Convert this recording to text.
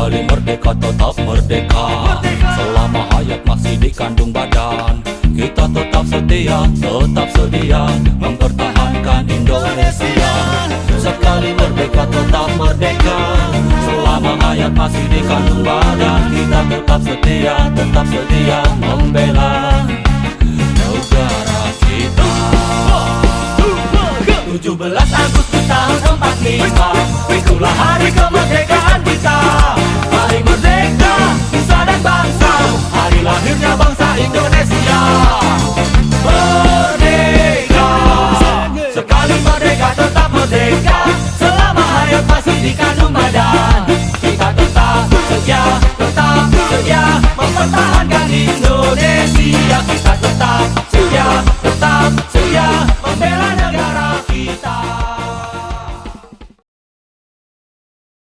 Sekali merdeka tetap merdeka. Selama hayat masih dikandung badan Kita tetap setia, tetap sedia Mempertahankan Indonesia. Sekali merdeka tetap merdeka. Selama hayat masih dikandung badan Kita tetap setia, tetap sedia Membela negara kita. 17 Agustus tahun 45 Itulah gato